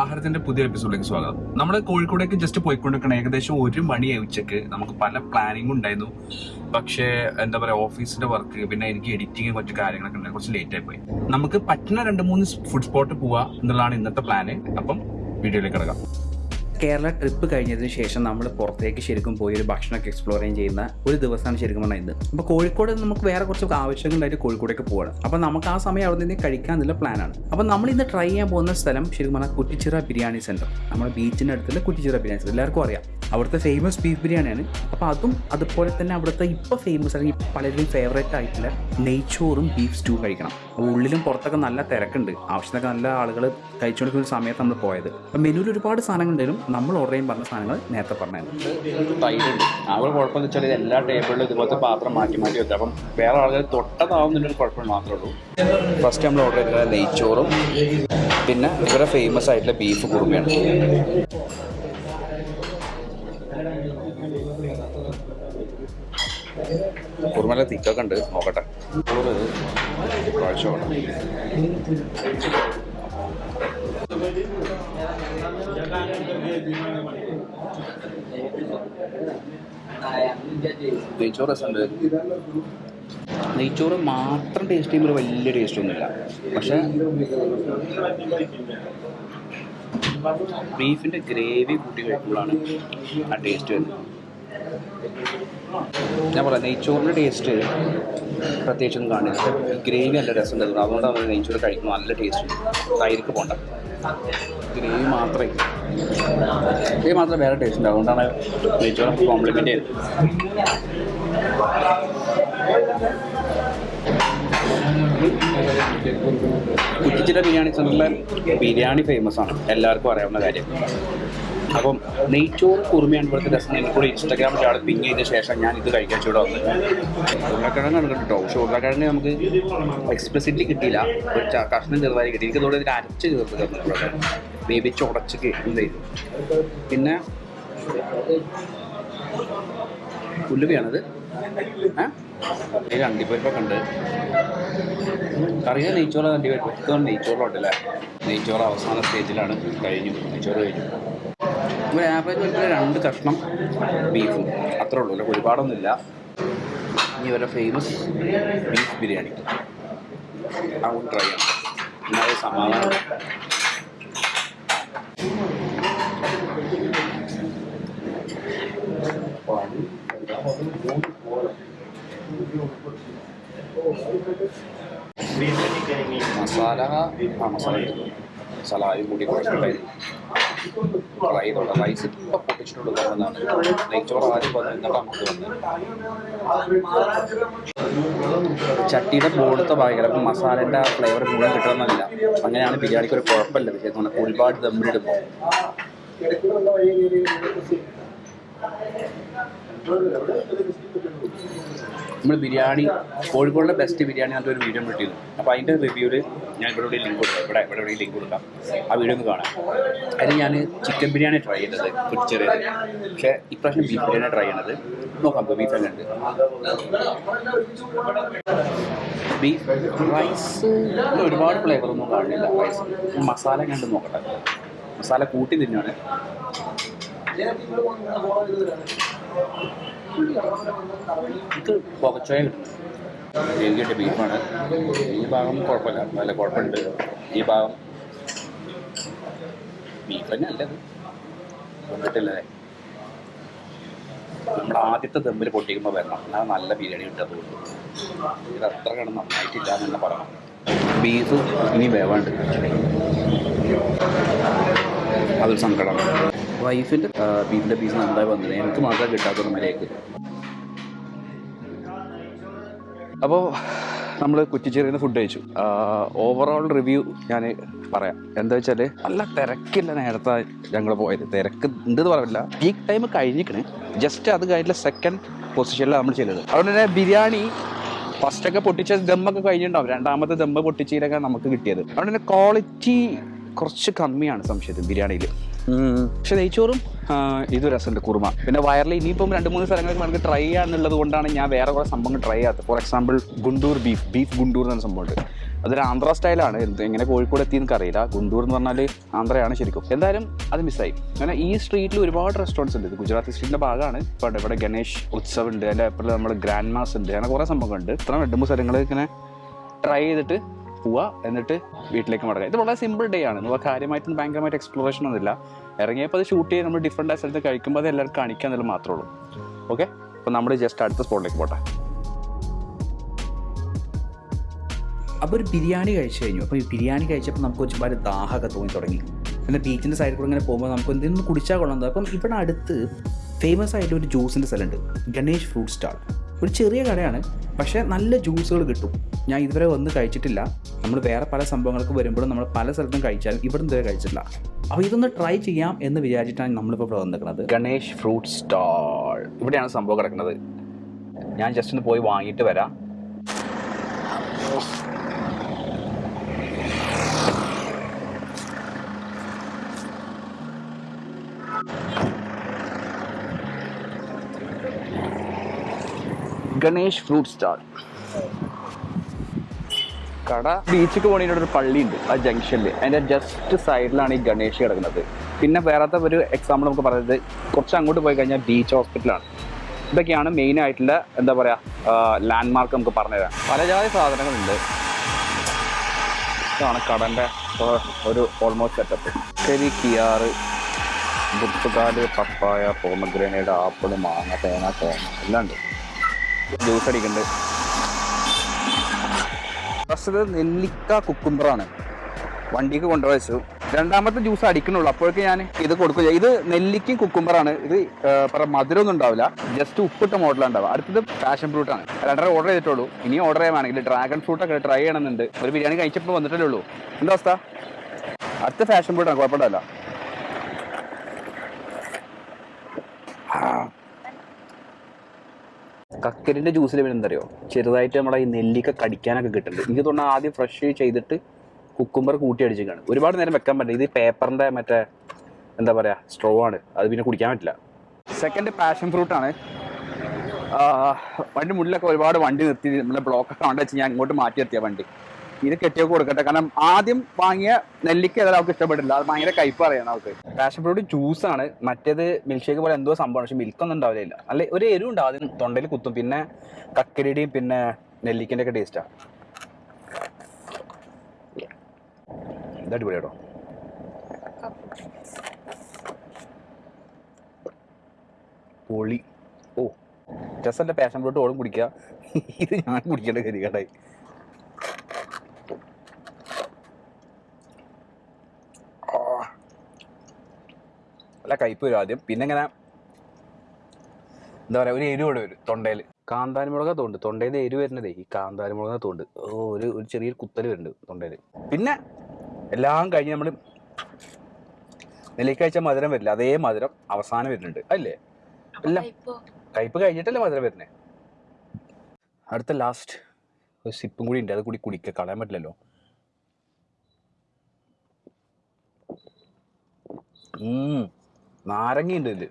ആഹാരത്തിന്റെ പുതിയ എപ്പിസോഡിലേക്ക് സ്വാഗതം. നമ്മൾ കോഴിക്കോടേക്ക് ജസ്റ്റ് പോയിക്കൊണ്ടിരിക്കണം ഏകദേശം ഒരു മണിയായി ഉച്ചയ്ക്ക്. നമുക്ക് പല പ്ലാനിങ്ങും ഉണ്ടായിരുന്നു. പക്ഷേ എന്താ പറയാ ഓഫീസിന്റെ വർക്ക് പിന്നെ എനിക്ക് എഡിറ്റിംഗ് കുറച്ച് കാര്യങ്ങളൊക്കെ ഉണ്ടായി. കുറച്ച് ലേറ്റ് ആയി പോയി. നമുക്ക് പറ്റുന്ന രണ്ട് മൂന്ന് ഫുഡ് സ്പോട്ട് പോവാ എന്നുള്ളതാണ് ഇന്നത്തെ പ്ലാന് അപ്പം വീഡിയോയിലേക്ക് കിടക്കാം. കേരള ട്രിപ്പ് കഴിഞ്ഞതിന് ശേഷം നമ്മൾ പുറത്തേക്ക് ശരിക്കും പോയി ഒരു ഭക്ഷണമൊക്കെ എക്സ്പ്ലോർ ചെയ്യുന്ന ഒരു ദിവസമാണ് ശരിക്കും പറഞ്ഞാൽ ഇത്. അപ്പോൾ കോഴിക്കോട് നമുക്ക് വേറെ കുറച്ച് ആവശ്യങ്ങളുണ്ടായിട്ട് കോഴിക്കോടേക്ക് പോകണം അപ്പോൾ നമുക്ക് ആ സമയം അവിടെ നിന്ന് കഴിക്കാനുള്ള പ്ലാനാണ് അപ്പോൾ നമ്മൾ ഇന്ന് ട്രൈ ചെയ്യാൻ പോകുന്ന സ്ഥലം ശരിക്കും പറഞ്ഞാൽ കുറ്റിച്ചിറ ബിരിയാണി സെന്റർ നമ്മുടെ ബീച്ചിന്റെ അടുത്തുള്ള കുറ്റിച്ചിറ ബിരിയാണി സെന്റർ എല്ലാവർക്കും അറിയാം. അവിടുത്തെ ഫേമസ് ബീഫ് ബിരിയാണിയാണ്. അപ്പോൾ അതും അതുപോലെ തന്നെ അവിടുത്തെ ഇപ്പോൾ ഫേമസ് അല്ലെങ്കിൽ പലരും ഫേവറേറ്റ് ആയിട്ടുള്ള നെയ്ച്ചോറും ബീഫ് സ്റ്റൂ കഴിക്കണം. അപ്പോൾ ഉള്ളിലും പുറത്തൊക്കെ നല്ല തിരക്കുണ്ട്. ആവശ്യത്തിനൊക്കെ നല്ല ആളുകൾ കഴിച്ചുകൊണ്ടിരിക്കുന്ന സമയത്ത് നമ്മൾ പോയത്. അപ്പോൾ മെനുവിൽ ഒരുപാട് സാധനങ്ങൾ ഉണ്ടെങ്കിലും നമ്മൾ ഓർഡർ ചെയ്യാൻ പറഞ്ഞ സാധനങ്ങൾ നേരത്തെ പറഞ്ഞായിരുന്നു. തൈരുണ്ട്. അവിടെ കുഴപ്പമെന്ന് വെച്ചാൽ എല്ലാ ടേബിളിലും ഇതുപോലത്തെ പാത്രം മാറ്റി മാറ്റി വെക്കും. അപ്പം വേറെ ആളുകൾ തൊട്ടതാവുന്നതിന്റെ കുഴപ്പം മാത്രമേ ഉള്ളൂ. ഫസ്റ്റ് നമ്മൾ ഓർഡർ ചെയ്തത് നെയ്ച്ചോറും പിന്നെ ഇവരുടെ ഫേമസ് ആയിട്ടുള്ള ബീഫ് കുറുമയാണ്. കുറുമല തിക്കൊക്കെ ഉണ്ട്. നോക്കട്ടെ. നെയ്ച്ചോറ് രസമുണ്ട്. നെയ്ച്ചോറ് മാത്രം ടേസ്റ്റ് ചെയ്യുമ്പോൾ വലിയ ടേസ്റ്റ് ഒന്നുമില്ല. പക്ഷെ ബീഫിന്റെ ഗ്രേവി കൂട്ടി കഴിക്കുമ്പോഴാണ് ആ ടേസ്റ്റ് വരുന്നത്. ഞാൻ പറയാം നെയ്ച്ചോറിന്റെ ടേസ്റ്റ് പ്രത്യേകിച്ചൊന്നും കാണില്ല. ഗ്രേവി നല്ല രസം തരുന്നു അതുകൊണ്ടാണ് നെയ്ച്ചോറ് കഴിക്കുന്നത് നല്ല ടേസ്റ്റ് തൈർക്ക് പോണ്ട. ഗ്രേവി മാത്രമേ. ഗ്രേവി മാത്രമേ വേറെ ടേസ്റ്റ് ഉണ്ട് അതുകൊണ്ടാണ് നെയ്ച്ചോറ് കോംപ്ലിമെന്റ് ചെയ്തത്. കുറ്റിച്ചിറ ബിരിയാണി സെന്ററിലെ ബിരിയാണി ഫേമസ് ആണ്. എല്ലാവർക്കും അറിയാവുന്ന കാര്യം. അപ്പം നെയ്ച്ചോറ് കുറുമയാണ് ഇവിടുത്തെ രസം. എനിക്ക് കൂടി ഇൻസ്റ്റാഗ്രാമിൽ ആൾ പിങ് ചെയ്ത ശേഷം ഞാൻ ഇത് കഴിക്കാൻ ചൂടെ വന്നത് ഉരുളക്കിഴങ്ങ് ആണ് കേട്ടോ. പക്ഷെ ഉരുളക്കിഴങ്ങ് നമുക്ക് എക്സ്പ്ലസിറ്റ്ലി കിട്ടിയില്ല. ഒരു കഷ്ണം ചെറുതായി കിട്ടി. എനിക്ക് തോന്നുന്നത് ഇതിൽ അരച്ച് ചേർത്ത് തന്നു ഉരുളക്കിഴങ്ങ് വേവിച്ച് ഉടച്ച് എന്ത് ചെയ്തു പിന്നെ ഉലുവയാണത്. ഏ? ഇതിൽ അണ്ടിപ്പരിപ്പൊക്കെ ഉണ്ട്. കറിയ നെയ്ച്ചോറ് അണ്ടിപ്പരിപ്പ്. ഇതൊന്നും നെയ്ച്ചോറുണ്ടല്ലേ നെയ്ച്ചോറ് അവസാന സ്റ്റേജിലാണ് കഴിഞ്ഞു. നെയ്ച്ചോറ് കഴിഞ്ഞു. ഒരു ആവറേജ് ഒരു രണ്ട് കഷ്ണം ബീഫും. അത്രേ ഉള്ളൂ. അല്ല ഒരുപാടൊന്നുമില്ല. ഇനി ഇവരുടെ ഫേമസ് ബീഫ് ബിരിയാണി. അത് ട്രൈ ചെയ്യാം എന്നാൽ സമാധാനം. മസാല ആ മസാല. ഇട്ടു. സലായും കൂടി കുഴപ്പമില്ലായിരുന്നു ചെയ്തോളാം റൈസ് ഇപ്പം പൊട്ടിച്ചിട്ടുള്ള എന്നാണ് നെയ്ച്ചോറ് ആദ്യം വന്ന് എന്നിട്ട് നമുക്ക് വന്ന് ചട്ടിയുടെ മുകളിലത്തെ ഭാഗം ചിലപ്പോൾ മസാലേന്റെ ഫ്ലേവർ മുഴുവൻ കിട്ടണമെന്നില്ല. അങ്ങനെയാണ് ബിരിയാണിക്ക് ഒരു കുഴപ്പമില്ല. ചെയ്യുന്നത് ഒരുപാട് ദമ്മിലിടുമ്പോൾ നമ്മൾ ബിരിയാണി കോഴിക്കോടിലെ ബെസ്റ്റ് ബിരിയാണി എന്നിട്ട് ഒരു വീഡിയോ കിട്ടിയിരുന്നു അപ്പോൾ അതിന്റെ റിവ്യൂവിൽ ഞാൻ ഇവിടെ ഇവിടെ ലിങ്ക് കൊടുക്കാം. ഇവിടെ ഇവിടെ ലിങ്ക് കൊടുക്കാം. ആ വീഡിയോ ഒന്ന് കാണാം. അതിൽ ഞാൻ ചിക്കൻ ബിരിയാണി ട്രൈ ചെയ്തത്. കുറ്റിച്ചെറിയത് പക്ഷേ ഇപ്രാവശ്യം ബീഫ് ബിരിയാണി ട്രൈ ചെയ്യണത്. നോക്കാം ബീഫ് തന്നെ ഉണ്ട് ബീഫ് റൈസ് ഒരുപാട് ഫ്ലേവർ ഒന്നും കാണില്ല റൈസ് മസാല കണ്ട് നോക്കട്ടെ. മസാല കൂട്ടി തിന്നാണ്. ഇത് പുകച്ചോയ എഴുതിയിട്ട് ബീഫാണ് ഈ ഭാഗം കുഴപ്പമില്ല. നല്ല കുഴപ്പമുണ്ട്. ഈ ഭാഗം ബീഫ് തന്നെ അല്ലത്. വന്നിട്ടില്ലേ. നമ്മുടെ ആദ്യത്തെ ദമ്മിൽ പൊട്ടിക്കുമ്പോൾ വരണം. എന്നാൽ നല്ല ബിരിയാണി തോന്നുന്നു ഇത് അത്ര കണ്ട് നന്നായിട്ടില്ല എന്ന് തന്നെ പറയണം. ബീഫ് ഇനി വേവാണ്ട്. അതൊരു സങ്കടമാണ്. വൈഫിന്റെ ബീഫിന്റെ പീസ് നന്നായി വന്നത് എനിക്ക് മാത്രമേ കിട്ടാത്തൊരു മലയ്ക്ക് അപ്പോൾ നമ്മൾ കുറ്റിച്ചെറിയുന്ന ഫുഡ് കഴിച്ചു. ഓവറോൾ റിവ്യൂ ഞാൻ പറയാം. എന്താ വെച്ചാൽ നല്ല തിരക്കില്ല നേരത്തെ ഞങ്ങൾ പോയത്. തിരക്ക് ഉണ്ടെന്ന് പറയില്ല പീക്ക് ടൈം കഴിഞ്ഞിക്കണ്. ജസ്റ്റ് അത് കഴിഞ്ഞ സെക്കൻഡ് പൊസിഷനിലാണ് നമ്മൾ ചെയ്തത്. അതുകൊണ്ട് തന്നെ ബിരിയാണി ഫസ്റ്റൊക്കെ പൊട്ടിച്ച ദമ്മൊക്കെ കഴിഞ്ഞിട്ടുണ്ടാവും. രണ്ടാമത്തെ ദമ്മ് പൊട്ടിച്ചതിലൊക്കെ നമുക്ക് കിട്ടിയത്. അതുകൊണ്ട് തന്നെ ക്വാളിറ്റി കുറച്ച് കമ്മിയാണ് സംശയത്തിൽ ബിരിയാണിയിൽ പക്ഷെ നെയ്ച്ചോറും ഇത് രസമുണ്ട് കുറുമ. പിന്നെ വയറിൽ ഇനിയിപ്പം രണ്ട് മൂന്ന് സ്ഥലങ്ങളിൽ നമുക്ക് ട്രൈ ചെയ്യാന്നുള്ളത് കൊണ്ടാണ് ഞാൻ വേറെ കുറേ സംഭവങ്ങൾ ട്രൈ ചെയ്യാത്തത്. For example Guntur beef beef Guntur എന്ന സംഭവമുണ്ട്. അതൊരു ആന്ധ്ര സ്റ്റൈലാണ് എങ്ങനെ കോഴിക്കോട് എത്തിയെന്ന് അറിയില്ല ഗുണ്ടൂർ എന്ന് പറഞ്ഞാൽ ആന്ധ്രയാണ് ശരിക്കും. എന്തായാലും അത് മിസ്സായി അങ്ങനെ ഈ സ്ട്രീറ്റിൽ ഒരുപാട് റെസ്റ്റോറന്റ്സ് ഉണ്ട്. ഇത് ഗുജറാത്തി സ്ട്രീറ്റിന്റെ ഭാഗമാണ്. ഇപ്പോൾ ഇവിടെ ഗണേഷ് ഉത്സവ് ഉണ്ട്. അതിന്റെ നമ്മൾ നമ്മുടെ ഗ്രാൻഡ് മാസ് ഉണ്ട്. അങ്ങനെ കുറേ സംഭവങ്ങളുണ്ട്. ഇത്ര രണ്ട് മൂന്ന് സ്ഥലങ്ങൾ ഇങ്ങനെ ട്രൈ ചെയ്തിട്ട് പോവുക എന്നിട്ട് വീട്ടിലേക്ക് മടങ്ങുക. ഇത് വളരെ സിമ്പിൾ ഡേ ആണ്. നമുക്ക് കാര്യമായിട്ടും ഭയങ്കരമായിട്ട് എക്സ്പ്ലോറേഷൻ ഒന്നുമില്ല. ഇറങ്ങിയപ്പോൾ അത് ഷൂട്ട് ചെയ്ത് നമ്മൾ ഡിഫറെന്റ് സ്ഥലത്ത് കഴിക്കുമ്പോൾ അത് എല്ലാവർക്കും കാണിക്കുക എന്നുള്ളത് മാത്രമേ ഉള്ളൂ. ഓക്കെ അപ്പോൾ നമ്മൾ ജസ്റ്റ് അടുത്ത സ്പോട്ടിലേക്ക് പോട്ടെ. അപ്പോൾ ഒരു ബിരിയാണി കഴിച്ചു കഴിഞ്ഞു. അപ്പോൾ ഈ ബിരിയാണി കഴിച്ചപ്പോൾ നമുക്ക് ഒരുപാട് ദാഹമൊക്കെ തോന്നി തുടങ്ങി. പിന്നെ ബീച്ചിന്റെ സൈഡിൽ കൂടെ ഇങ്ങനെ പോകുമ്പോൾ നമുക്ക് എന്തെങ്കിലും കുടിച്ചാൽ കൊള്ളാം അപ്പം ഇവിടെ അടുത്ത് ഫേമസ് ആയിട്ട് ഒരു ജ്യൂസിന്റെ സ്ഥലമുണ്ട്. ഗണേഷ് ഫ്രൂട്ട് സ്റ്റാൾ ഒരു ചെറിയ കടയാണ്. പക്ഷേ നല്ല ജ്യൂസുകൾ കിട്ടും. ഞാൻ ഇതുവരെ ഒന്നും കഴിച്ചിട്ടില്ല. നമ്മൾ വേറെ പല സംഭവങ്ങൾക്ക് വരുമ്പോഴും നമ്മൾ പല സ്ഥലത്തും കഴിച്ചാലും ഇവിടെ ഇതുവരെ കഴിച്ചിട്ടില്ല. അപ്പോൾ ഇതൊന്ന് ട്രൈ ചെയ്യാം എന്ന് വിചാരിച്ചിട്ടാണ് നമ്മളിപ്പോൾ ഇവിടെ വന്നിരിക്കുന്നത്. Ganesh fruit stall. ഇവിടെയാണ് സംഭവം കിടക്കുന്നത്. ഞാൻ ജസ്റ്റ് ഒന്ന് പോയി വാങ്ങിയിട്ട് വരാം. Ganesh fruit stall. കട. ബീച്ചിക്ക് പോണതിന്റെ ഒരു പള്ളി ഉണ്ട് ആ ജംഗ്ഷനിൽ അതിന്റെ ജസ്റ്റ് സൈഡിലാണ് ഈ ഗണേഷ് കിടക്കുന്നത്. പിന്നെ വേറത്തെ ഒരു എക്സാമ്പിൾ നമുക്ക് പറയുന്നത് കുറച്ച് അങ്ങോട്ട് പോയി കഴിഞ്ഞാൽ ബീച്ച് ഹോസ്പിറ്റലാണ് ഇതൊക്കെയാണ് മെയിൻ ആയിട്ടുള്ള എന്താ പറയുക ലാൻഡ് മാർക്ക് നമുക്ക് പറഞ്ഞുതരാം. പല ജാതി സാധനങ്ങളുണ്ട്. ഇതാണ് കടന്റെ ഒരു ഓൾമോസ്റ്റ് സെറ്റപ്പ് ശരി കിയാറ് പുർത്തുകാൽ പപ്പായ പോമഗ്രനേഡ് ആപ്പിൾ മാങ്ങ തേങ്ങ തേങ്ങ എല്ലാം ഉണ്ട്. ജ്യൂസ് അടിക്കുന്നുണ്ട് ഫസ്റ്റ് നെല്ലിക്ക കുക്കുംബറാണ്. വണ്ടിക്ക് കൊണ്ടുവച്ചു രണ്ടാമത്തെ ജ്യൂസ് അടിക്കണുള്ളൂ. അപ്പോഴേക്ക് ഞാൻ ഇത് കൊടുക്കുക ഇത് നെല്ലിക്കും കുക്കുംബറാണ്. ഇത് മധുരമൊന്നും ഉണ്ടാവില്ല. ജസ്റ്റ് ഉപ്പിട്ട മോഡലാണ് ഉണ്ടാവുക. അടുത്തത് പാഷൻ ഫ്രൂട്ടാണ്. രണ്ടര ഓർഡർ ചെയ്തിട്ടുള്ളൂ. ഇനി ഓർഡർ ചെയ്യാനാണെങ്കിൽ ഡ്രാഗൺ ഫ്രൂട്ട് ഒക്കെ ട്രൈ ചെയ്യണമെന്നുണ്ട്. ഒരു ബിരിയാണി കഴിച്ചപ്പോൾ വന്നിട്ടല്ലേ ഉള്ളൂ. എന്താ അവസ്ഥ? അടുത്ത ഫാഷൻ ഫ്രൂട്ടാണ്. കുഴപ്പമില്ല കക്കരിന്റെ ജ്യൂസിൽ പിന്നെ ചെറുതായിട്ട് നമ്മുടെ ഈ നെല്ലിക്ക കടിക്കാനൊക്കെ കിട്ടുന്നുണ്ട് എനിക്ക് തോന്നുന്നു ആദ്യം ഫ്രഷ് ചെയ്തിട്ട് കുക്കുംബർ കൂട്ടി അടിച്ചിരിക്കുകയാണ് ഒരുപാട് നേരം വെക്കാൻ പറ്റില്ല. ഇത് പേപ്പറിന്റെ മറ്റേ എന്താ പറയാ സ്ട്രോ ആണ്. അത് പിന്നെ കുടിക്കാൻ പറ്റില്ല. സെക്കൻഡ് പാഷൻ ഫ്രൂട്ട് ആണ്. വണ്ടി മുന്നിലൊക്കെ ഒരുപാട് വണ്ടി നിർത്തി നമ്മളെ ബ്ലോക്കൊക്കെ കണ്ടു വെച്ച് ഞാൻ ഇങ്ങോട്ട് മാറ്റി നിർത്തിയ വണ്ടി. ഇത് കെട്ടിയൊക്കെ കൊടുക്കട്ടെ. കാരണം ആദ്യം വാങ്ങിയ നെല്ലിക്ക ഏതായാലും അവർക്ക് ഇഷ്ടപ്പെട്ടില്ല. അത് ഭയങ്കര കയ്പ് അറിയാം നമുക്ക് പാഷൻ ഫ്രൂട്ട് ജ്യൂസ് ആണ്. മറ്റേത് മിൽക്ക് ഷേക്ക് പോലെ എന്തോ സംഭവം പക്ഷെ മിൽക്ക് ഒന്നും ഉണ്ടാവില്ല. അല്ലെ ഒരു എരിവ് ഉണ്ടാവും ആദ്യം തൊണ്ടയിൽ കുത്തും. പിന്നെ കക്കരിയുടെയും പിന്നെ നെല്ലിക്കന്റെ ഒക്കെ ടേസ്റ്റാ ഇത് പൊളി. ഓ ജസ്റ്റ് എന്റെ പാഷൻ ഫ്രൂട്ട് ഓടും കുടിക്കുക. ഇത് ഞാൻ കുടിക്കേണ്ട കരികടായി നല്ല കയ്പ് വരും ആദ്യം. പിന്നെ ഇങ്ങനെ എന്താ പറയുക ഒരു എരിവോടെ വരും തൊണ്ടയിൽ കാന്താരിമുളക തോണ്ട്. തൊണ്ടയിൽ നിന്ന് എരിവ് വരുന്നതേ ഈ കാന്താരിമുളക തോണ്ട്. ഓ ഒരു ഒരു ചെറിയൊരു കുത്തൽ വരുന്നുണ്ട് തൊണ്ടയിൽ പിന്നെ എല്ലാം കഴിഞ്ഞ് നമ്മൾ നെല്ലിക്കാഴ്ച മധുരം വരില്ല. അതേ മധുരം അവസാനം വരുന്നുണ്ട്. അല്ലേ? എല്ലാം കയ്പ് കഴിഞ്ഞിട്ടല്ലേ മധുരം വരുന്നത് അടുത്ത ലാസ്റ്റ് ഒരു സിപ്പും കൂടി ഉണ്ട്. അത് കൂടി കുടിക്കുക കളയാൻ പറ്റില്ലല്ലോ. ഉം, നാരങ്ങയുണ്ട് ഇതിൽ.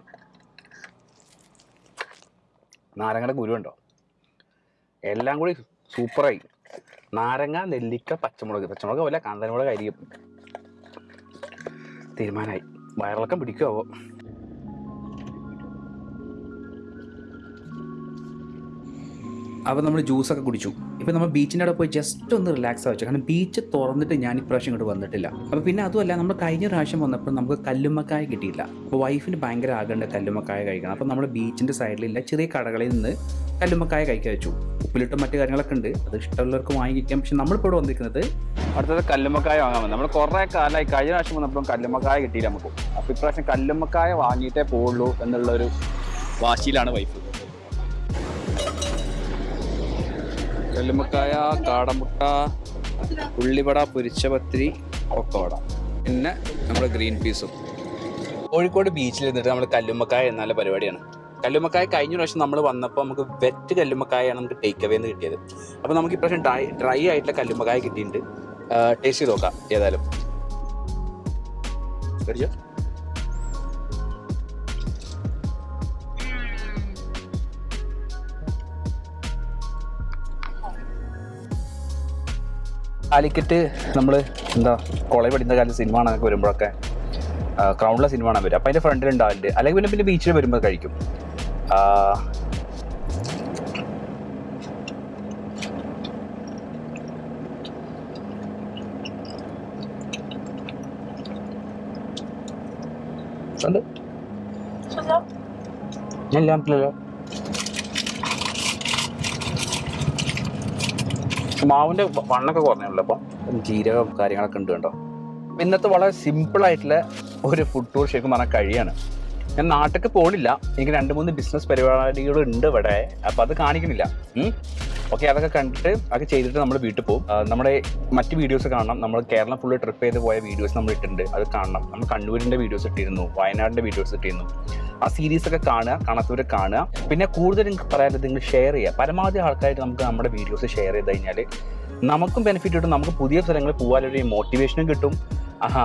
നാരങ്ങയുടെ ഗുരുണ്ടോ എല്ലാം കൂടി സൂപ്പറായി. നാരങ്ങ നെല്ലിക്ക പച്ചമുളക്. പച്ചമുളക് പോലെ കാന്തനമുളക് ആയിരിക്കും തീരുമാനമായി വയറിളക്കം പിടിക്കുമോ അപ്പോൾ നമ്മൾ ജ്യൂസൊക്കെ കുടിച്ചു. ഇപ്പോൾ നമ്മൾ ബീച്ചിന്റെ അവിടെ പോയി ജസ്റ്റ് ഒന്ന് റിലാക്സ് ആവശ്യം കാരണം ബീച്ച് തുറന്നിട്ട് ഞാൻ ഇപ്രാവശ്യം ഇങ്ങോട്ട് വന്നിട്ടില്ല. അപ്പോൾ പിന്നെ അതുമല്ല നമ്മൾ കഴിഞ്ഞ പ്രാവശ്യം വന്നപ്പോൾ നമുക്ക് കല്ലുമ്മക്കായ കിട്ടിയില്ല. അപ്പോൾ വൈഫിന് ഭയങ്കര ആഗ്രഹമുണ്ട് കല്ലുമ്മക്കായ കഴിക്കണം. അപ്പോൾ നമ്മൾ ബീച്ചിന്റെ സൈഡിലില്ല ചെറിയ കടകളിൽ നിന്ന് കല്ലുമ്മക്കായ കഴിക്കാൻ വെച്ചു. ഉപ്പിലിട്ടും മറ്റു കാര്യങ്ങളൊക്കെ ഉണ്ട്. അത് ഇഷ്ടമുള്ളവർക്ക് വാങ്ങിക്കാം. പക്ഷെ നമ്മളിപ്പോൾ ഇവിടെ വന്നിരിക്കുന്നത് അടുത്തത് കല്ലുമ്മക്കായ വാങ്ങാൻ വന്നു. നമ്മൾ കുറേ കാലമായി കഴിഞ്ഞ പ്രാവശ്യം വന്നപ്പോൾ കല്ലുമ്മക്കായ കിട്ടിയില്ല നമുക്ക്. അപ്പോൾ ഇപ്രാവശ്യം കല്ലുമ്മക്കായ വാങ്ങിയിട്ടേ പോകുള്ളൂ എന്നുള്ളൊരു വാശിയിലാണ് വൈഫ് കല്ലുമ്മക്കായ കാടമുട്ട ഉള്ളിവട പൊരിച്ച പത്തിരി ഒക്കവട. പിന്നെ നമ്മുടെ ഗ്രീൻ പീസും. കോഴിക്കോട് ബീച്ചിൽ നിന്നിട്ട് നമ്മൾ കല്ലുമ്മക്കായ എന്നുള്ള പരിപാടിയാണ്. കല്ലുമ്മക്കായ കഴിഞ്ഞ പ്രാവശ്യം നമ്മൾ വന്നപ്പോൾ നമുക്ക് വെറ്റ് കല്ലുമ്മക്കായാണ് നമുക്ക് ടേക്ക് അവേ എന്ന് കിട്ടിയത്. അപ്പോൾ നമുക്ക് ഇപ്രാവശ്യം ഡ്രൈ ഡ്രൈ ആയിട്ടുള്ള കല്ലുമ്മക്കായ കിട്ടിയിട്ടുണ്ട്. ടേസ്റ്റ് ചെയ്ത് നോക്കാം ഏതായാലും. കഴിച്ചോ? കാലിക്കറ്റ് നമ്മൾ എന്താ കോളേജ് പഠിക്കുന്ന കാലത്ത് സിനിമ കാണാനൊക്കെ വരുമ്പോഴൊക്കെ ക്രൗണ്ടിലെ സിനിമ കാണാൻ വരും. അപ്പം അതിന്റെ ഫ്രണ്ടിൽ ഉണ്ടാവില്ല അല്ലെങ്കിൽ പിന്നെ പിന്നെ ബീച്ചിൽ വരുമ്പോൾ കഴിക്കും. ഉണ്ട് ഞാൻ ഇല്ല. മാവിന്റെ വണ്ണൊക്കെ കുറഞ്ഞുള്ളൂ അപ്പം? ജീരകം കാര്യങ്ങളൊക്കെ ഉണ്ട് കേട്ടോ. ഇന്നത്തെ വളരെ സിമ്പിൾ ആയിട്ടുള്ള ഒരു ഫുഡ് ടൂർ ശരിക്കും പറഞ്ഞാൽ കഴിയാണ്. ഞാൻ നാട്ടിലേക്ക് പോണില്ല. എനിക്ക് രണ്ട് മൂന്ന് ബിസിനസ് പരിപാടികൾ ഉണ്ട് ഇവിടെ. അപ്പം അത് കാണിക്കുന്നില്ല. ഓക്കെ അതൊക്കെ കണ്ടിട്ട് അതൊക്കെ ചെയ്തിട്ട് നമ്മൾ വീട്ടിൽ പോകും നമ്മുടെ മറ്റ് വീഡിയോസ് കാണണം. നമ്മൾ കേരളം ഫുള്ള് ട്രിപ്പ് ചെയ്ത് പോയ വീഡിയോസ് നമ്മൾ ഇട്ടിട്ടുണ്ട്. അത് കാണണം. നമ്മൾ കണ്ണൂരിന്റെ വീഡിയോസ് ഇട്ടിരുന്നു. വയനാടിന്റെ വീഡിയോസ് ഇട്ടിരുന്നു. ആ സീരീസ് ഒക്കെ കാണുക കണക്കൂര് കാണുക. പിന്നെ നിങ്ങൾക്ക് പറയാനുള്ളത് നിങ്ങൾ ഷെയർ ചെയ്യുക. പരമാവധി ആൾക്കാരായിട്ട് നമുക്ക് നമ്മുടെ വീഡിയോസ് ഷെയർ ചെയ്ത് കഴിഞ്ഞാൽ നമുക്കും ബെനിഫിറ്റ് കിട്ടും. നമുക്ക് പുതിയ സ്ഥലങ്ങളിൽ പോകാനൊരു മോട്ടിവേഷനും കിട്ടും.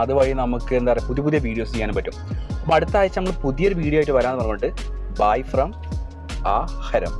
അതുവഴി നമുക്ക് എന്താ പറയുക പുതിയ പുതിയ വീഡിയോസ് ചെയ്യാനും പറ്റും. അപ്പോൾ അടുത്ത ആഴ്ച നമ്മൾ പുതിയൊരു വീഡിയോ ആയിട്ട് വരാമെന്ന് പറഞ്ഞിട്ട് ബൈ ഫ്രം ആ ഹരം